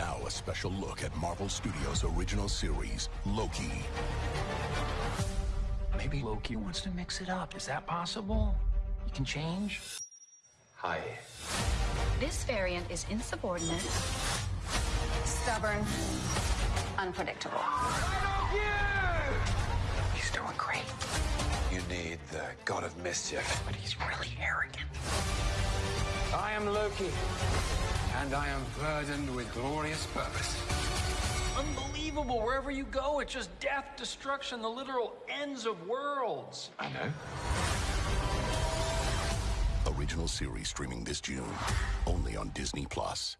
a special look at Marvel Studios' original series, Loki. Maybe Loki wants to mix it up. Is that possible? He can change? Hi. This variant is insubordinate, stubborn, unpredictable. He's doing great, You need the god of mischief. but he's really arrogant. I am Loki, and I am burdened with glorious purpose. Unbelievable. Wherever you go, it's just death, destruction, the literal ends of worlds. I know. Original series streaming this June, only on Disney Plus.